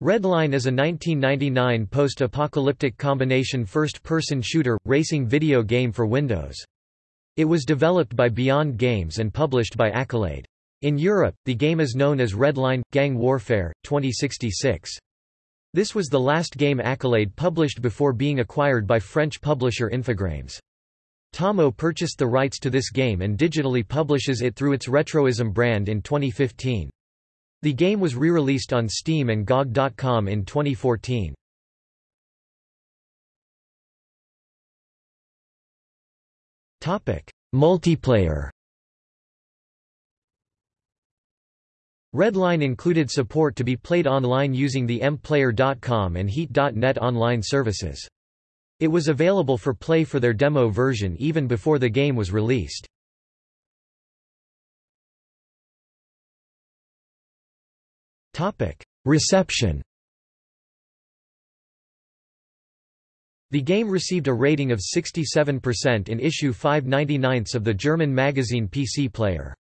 Redline is a 1999 post-apocalyptic combination first-person shooter, racing video game for Windows. It was developed by Beyond Games and published by Accolade. In Europe, the game is known as Redline – Gang Warfare, 2066. This was the last game Accolade published before being acquired by French publisher Infogrames. Tomo purchased the rights to this game and digitally publishes it through its Retroism brand in 2015. The game was re-released on Steam and GOG.com in 2014. Topic: Multiplayer Redline included support to be played online using the mplayer.com and heat.net online services. It was available for play for their demo version even before the game was released. Reception The game received a rating of 67% in issue 5 99 of the German magazine PC Player.